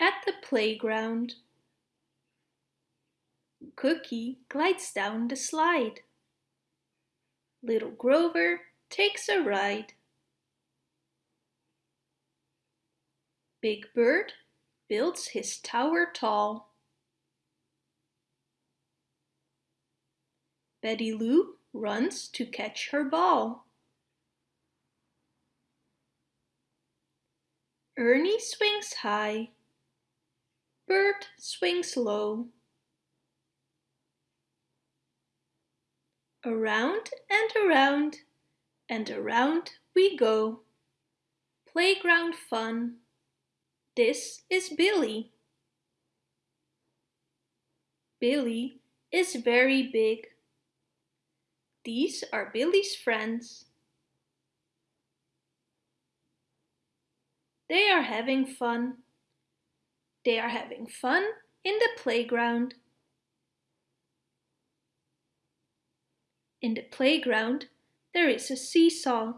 at the playground. Cookie glides down the slide. Little Grover takes a ride. Big Bird builds his tower tall. Betty Lou runs to catch her ball. Ernie swings high. Bert swings low. Around and around and around we go. Playground fun. This is Billy. Billy is very big. These are Billy's friends. They are having fun. They are having fun in the playground. In the playground there is a seesaw.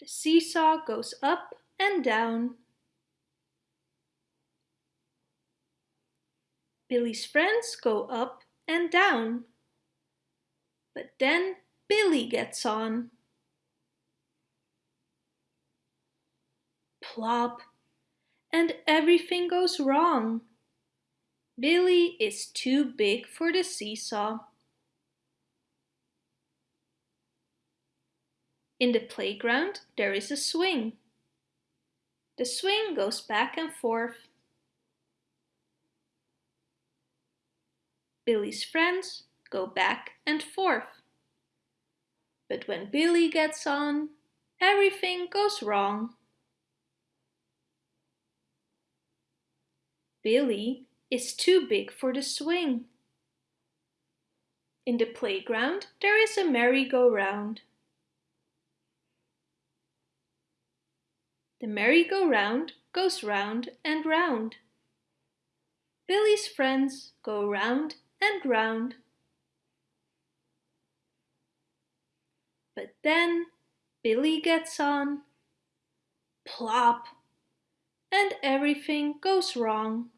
The seesaw goes up and down. Billy's friends go up and down. But then Billy gets on. Plop! And everything goes wrong. Billy is too big for the seesaw. In the playground there is a swing. The swing goes back and forth. Billy's friends go back and forth. But when Billy gets on, everything goes wrong. Billy is too big for the swing. In the playground there is a merry-go-round. The merry-go-round goes round and round. Billy's friends go round and round. But then Billy gets on, plop, and everything goes wrong.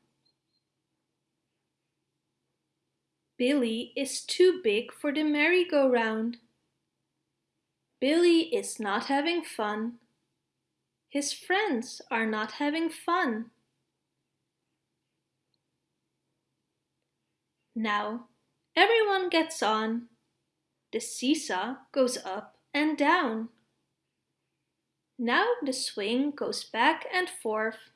Billy is too big for the merry-go-round. Billy is not having fun. His friends are not having fun. Now everyone gets on. The seesaw goes up and down. Now the swing goes back and forth.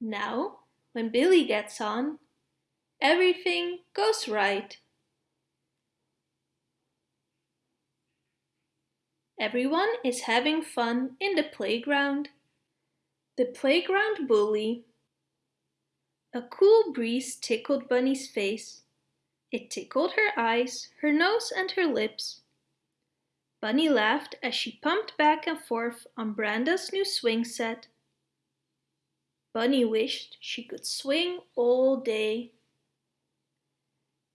Now, when Billy gets on, everything goes right. Everyone is having fun in the playground. The playground bully. A cool breeze tickled Bunny's face. It tickled her eyes, her nose and her lips. Bunny laughed as she pumped back and forth on Brenda's new swing set. Bunny wished she could swing all day.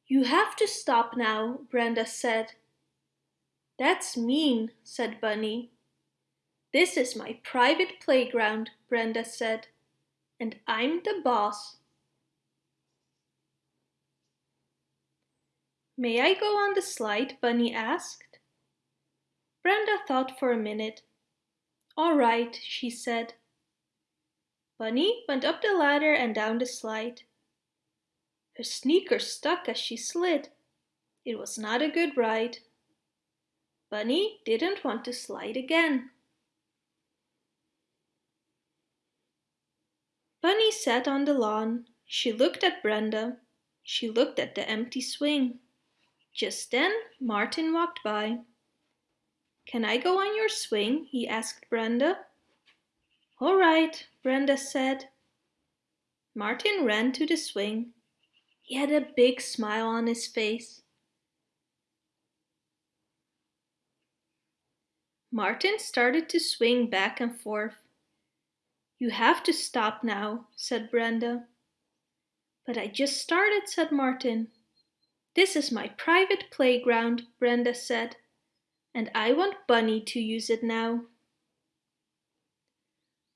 You have to stop now, Brenda said. That's mean, said Bunny. This is my private playground, Brenda said, and I'm the boss. May I go on the slide? Bunny asked. Brenda thought for a minute. All right, she said. Bunny went up the ladder and down the slide. Her sneakers stuck as she slid. It was not a good ride. Bunny didn't want to slide again. Bunny sat on the lawn. She looked at Brenda. She looked at the empty swing. Just then Martin walked by. Can I go on your swing? he asked Brenda. All right, Brenda said. Martin ran to the swing. He had a big smile on his face. Martin started to swing back and forth. You have to stop now, said Brenda. But I just started, said Martin. This is my private playground, Brenda said, and I want Bunny to use it now.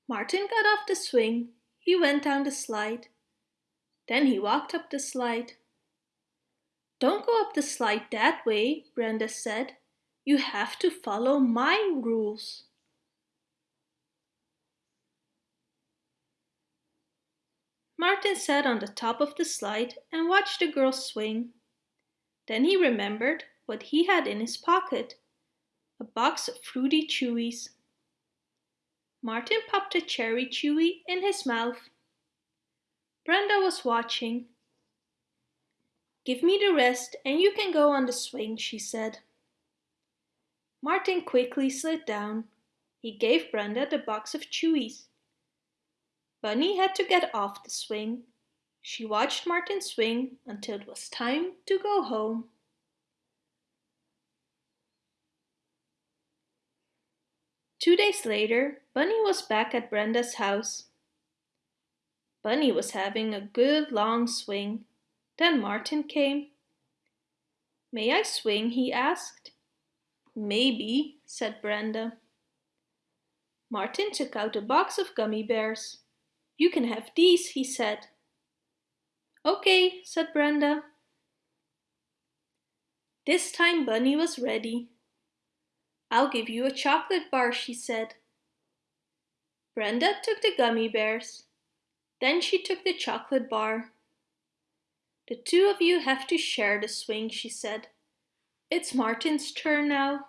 Martin got off the swing. He went down the slide. Then he walked up the slide. Don't go up the slide that way, Brenda said. You have to follow my rules. Martin sat on the top of the slide and watched the girls swing. Then he remembered what he had in his pocket, a box of fruity chewies. Martin popped a cherry chewy in his mouth. Brenda was watching. Give me the rest and you can go on the swing, she said. Martin quickly slid down. He gave Brenda the box of chewies. Bunny had to get off the swing. She watched Martin swing until it was time to go home. Two days later, Bunny was back at Brenda's house. Bunny was having a good long swing. Then Martin came. May I swing? he asked. Maybe, said Brenda. Martin took out a box of gummy bears. You can have these, he said. Okay, said Brenda. This time Bunny was ready. I'll give you a chocolate bar, she said. Brenda took the gummy bears. Then she took the chocolate bar. The two of you have to share the swing, she said. It's Martin's turn now.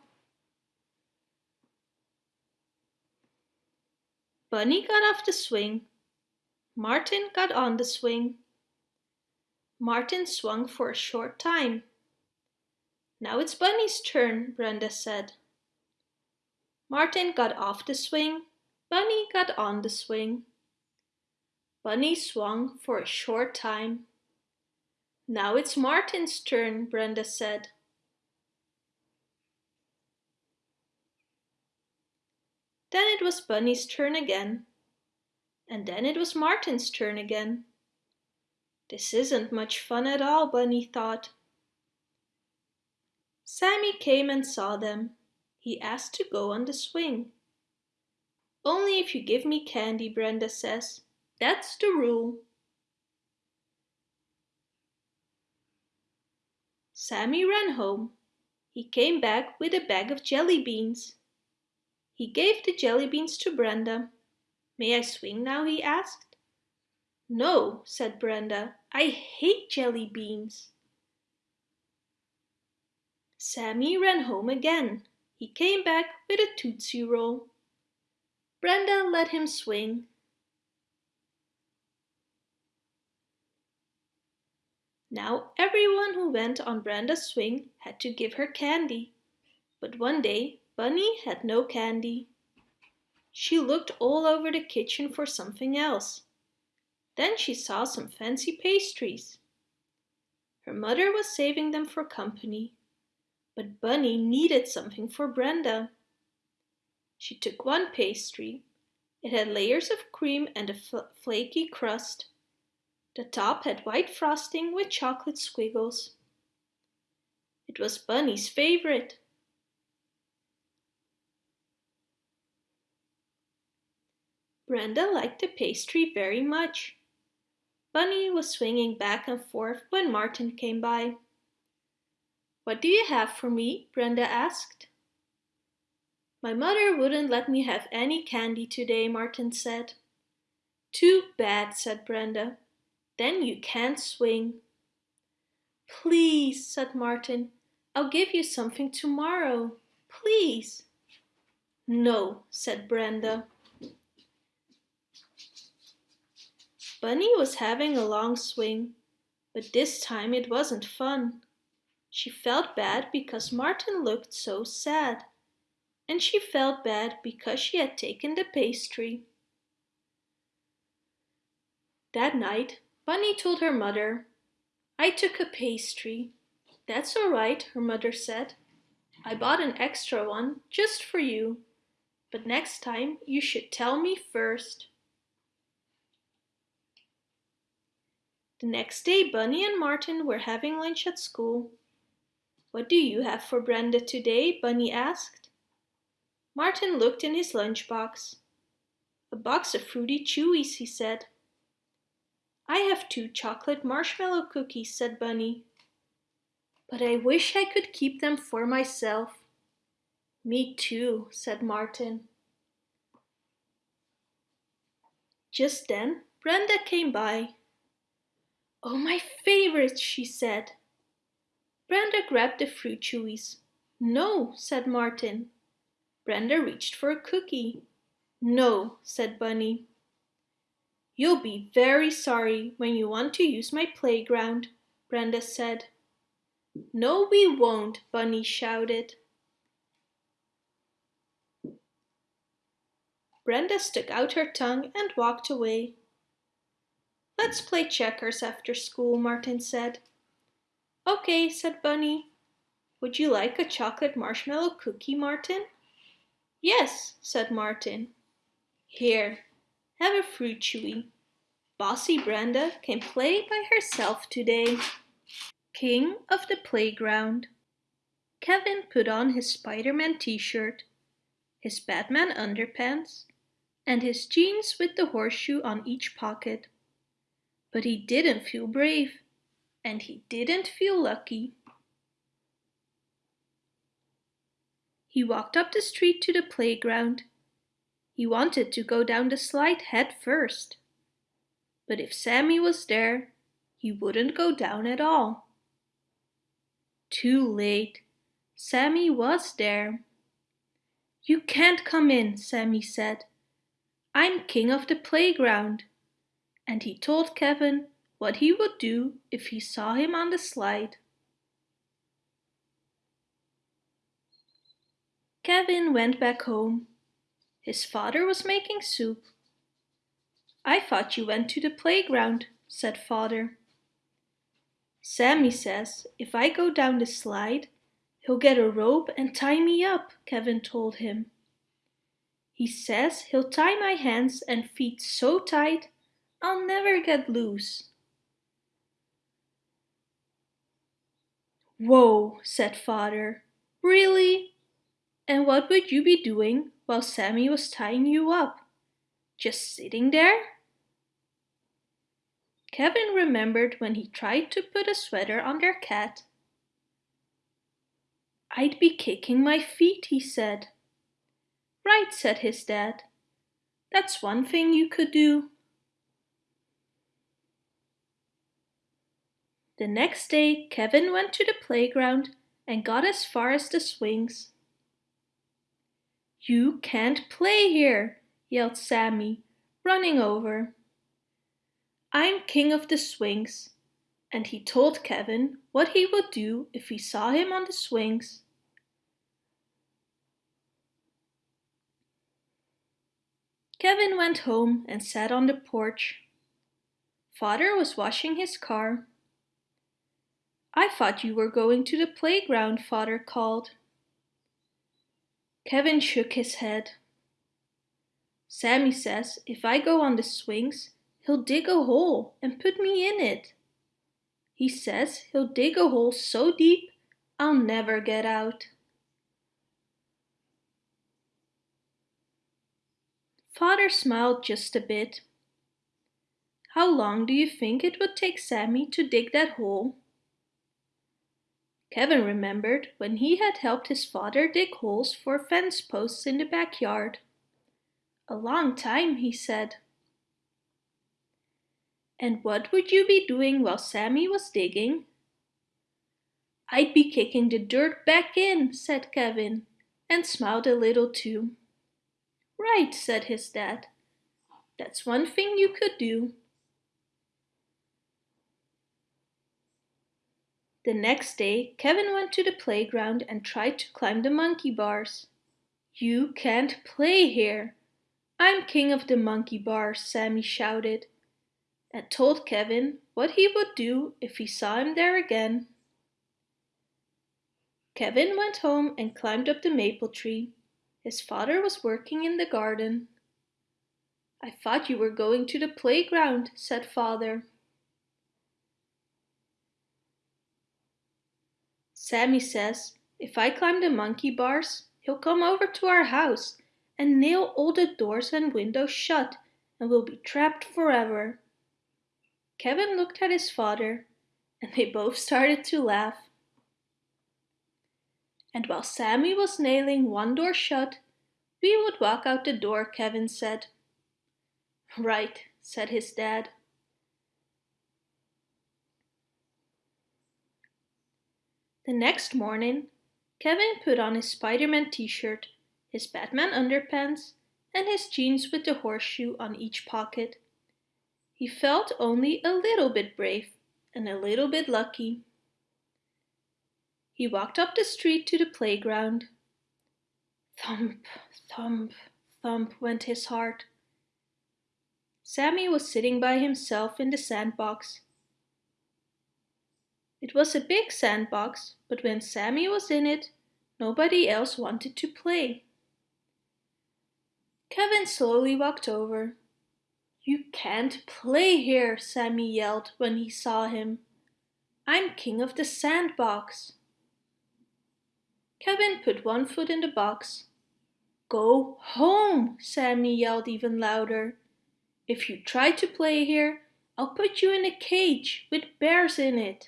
Bunny got off the swing. Martin got on the swing. Martin swung for a short time. Now it's Bunny's turn, Brenda said. Martin got off the swing, Bunny got on the swing. Bunny swung for a short time. Now it's Martin's turn, Brenda said. Then it was Bunny's turn again. And then it was Martin's turn again. This isn't much fun at all, Bunny thought. Sammy came and saw them he asked to go on the swing. Only if you give me candy, Brenda says. That's the rule. Sammy ran home. He came back with a bag of jelly beans. He gave the jelly beans to Brenda. May I swing now, he asked. No, said Brenda. I hate jelly beans. Sammy ran home again. He came back with a Tootsie Roll. Brenda let him swing. Now everyone who went on Brenda's swing had to give her candy. But one day Bunny had no candy. She looked all over the kitchen for something else. Then she saw some fancy pastries. Her mother was saving them for company but Bunny needed something for Brenda. She took one pastry. It had layers of cream and a fl flaky crust. The top had white frosting with chocolate squiggles. It was Bunny's favorite. Brenda liked the pastry very much. Bunny was swinging back and forth when Martin came by. What do you have for me? Brenda asked. My mother wouldn't let me have any candy today, Martin said. Too bad, said Brenda. Then you can't swing. Please, said Martin. I'll give you something tomorrow. Please. No, said Brenda. Bunny was having a long swing, but this time it wasn't fun. She felt bad because Martin looked so sad. And she felt bad because she had taken the pastry. That night, Bunny told her mother, I took a pastry. That's all right, her mother said. I bought an extra one just for you. But next time you should tell me first. The next day Bunny and Martin were having lunch at school. What do you have for Brenda today? Bunny asked. Martin looked in his lunchbox. A box of Fruity Chewies, he said. I have two chocolate marshmallow cookies, said Bunny. But I wish I could keep them for myself. Me too, said Martin. Just then, Brenda came by. Oh, my favorites, she said. Brenda grabbed the fruit chewies. No, said Martin. Brenda reached for a cookie. No, said Bunny. You'll be very sorry when you want to use my playground, Brenda said. No, we won't, Bunny shouted. Brenda stuck out her tongue and walked away. Let's play checkers after school, Martin said. Okay, said Bunny. Would you like a chocolate marshmallow cookie, Martin? Yes, said Martin. Here, have a fruit chewy. Bossy Brenda can play by herself today. King of the playground. Kevin put on his Spider-Man t-shirt, his Batman underpants, and his jeans with the horseshoe on each pocket. But he didn't feel brave, and he didn't feel lucky. He walked up the street to the playground. He wanted to go down the slide head first. But if Sammy was there, he wouldn't go down at all. Too late. Sammy was there. You can't come in, Sammy said. I'm king of the playground. And he told Kevin what he would do if he saw him on the slide. Kevin went back home. His father was making soup. I thought you went to the playground, said father. Sammy says if I go down the slide, he'll get a rope and tie me up, Kevin told him. He says he'll tie my hands and feet so tight I'll never get loose. Whoa, said father. Really? And what would you be doing while Sammy was tying you up? Just sitting there? Kevin remembered when he tried to put a sweater on their cat. I'd be kicking my feet, he said. Right, said his dad. That's one thing you could do. The next day Kevin went to the playground and got as far as the swings. You can't play here, yelled Sammy, running over. I'm king of the swings, and he told Kevin what he would do if he saw him on the swings. Kevin went home and sat on the porch. Father was washing his car. I thought you were going to the playground, Father called. Kevin shook his head. Sammy says if I go on the swings, he'll dig a hole and put me in it. He says he'll dig a hole so deep I'll never get out. Father smiled just a bit. How long do you think it would take Sammy to dig that hole? Kevin remembered when he had helped his father dig holes for fence posts in the backyard. A long time, he said. And what would you be doing while Sammy was digging? I'd be kicking the dirt back in, said Kevin, and smiled a little too. Right, said his dad. That's one thing you could do. The next day, Kevin went to the playground and tried to climb the monkey bars. You can't play here. I'm king of the monkey bars, Sammy shouted, and told Kevin what he would do if he saw him there again. Kevin went home and climbed up the maple tree. His father was working in the garden. I thought you were going to the playground, said father. Sammy says if I climb the monkey bars, he'll come over to our house and nail all the doors and windows shut and we'll be trapped forever. Kevin looked at his father and they both started to laugh. And while Sammy was nailing one door shut, we would walk out the door, Kevin said. Right, said his dad. The next morning, Kevin put on his Spider-Man t-shirt, his Batman underpants, and his jeans with the horseshoe on each pocket. He felt only a little bit brave and a little bit lucky. He walked up the street to the playground. Thump, thump, thump went his heart. Sammy was sitting by himself in the sandbox. It was a big sandbox, but when Sammy was in it, nobody else wanted to play. Kevin slowly walked over. You can't play here, Sammy yelled when he saw him. I'm king of the sandbox. Kevin put one foot in the box. Go home, Sammy yelled even louder. If you try to play here, I'll put you in a cage with bears in it.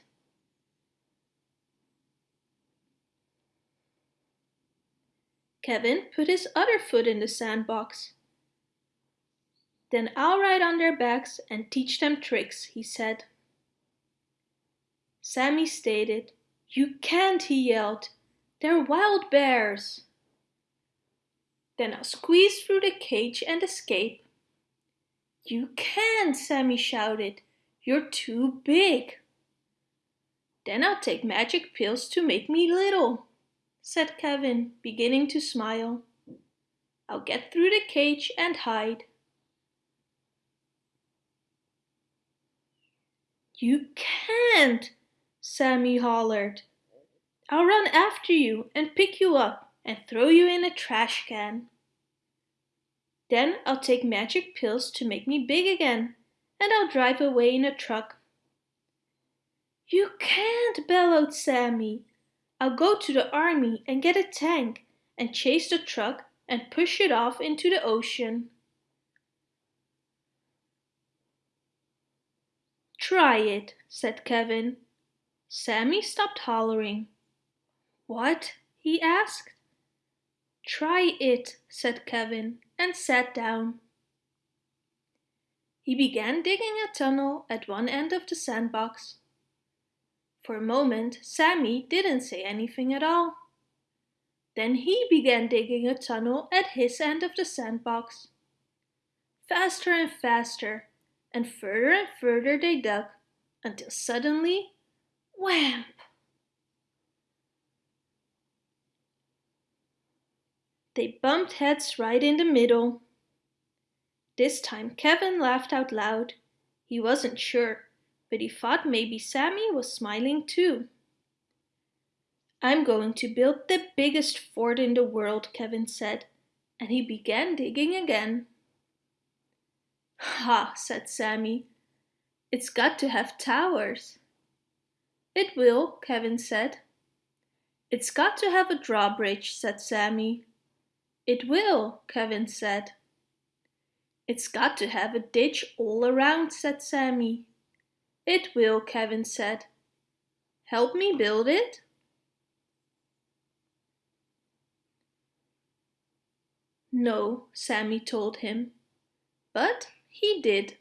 Kevin put his other foot in the sandbox. Then I'll ride on their backs and teach them tricks, he said. Sammy stated, You can't, he yelled. They're wild bears. Then I'll squeeze through the cage and escape. You can't, Sammy shouted. You're too big. Then I'll take magic pills to make me little said Kevin, beginning to smile. I'll get through the cage and hide. You can't, Sammy hollered. I'll run after you and pick you up and throw you in a trash can. Then I'll take magic pills to make me big again and I'll drive away in a truck. You can't, bellowed Sammy. I'll go to the army and get a tank and chase the truck and push it off into the ocean. Try it, said Kevin. Sammy stopped hollering. What? he asked. Try it, said Kevin, and sat down. He began digging a tunnel at one end of the sandbox. For a moment, Sammy didn't say anything at all. Then he began digging a tunnel at his end of the sandbox. Faster and faster, and further and further they dug, until suddenly, wham! They bumped heads right in the middle. This time Kevin laughed out loud. He wasn't sure but he thought maybe Sammy was smiling too. I'm going to build the biggest fort in the world, Kevin said, and he began digging again. Ha, said Sammy. It's got to have towers. It will, Kevin said. It's got to have a drawbridge, said Sammy. It will, Kevin said. It's got to have a ditch all around, said Sammy. It will, Kevin said. Help me build it? No, Sammy told him. But he did.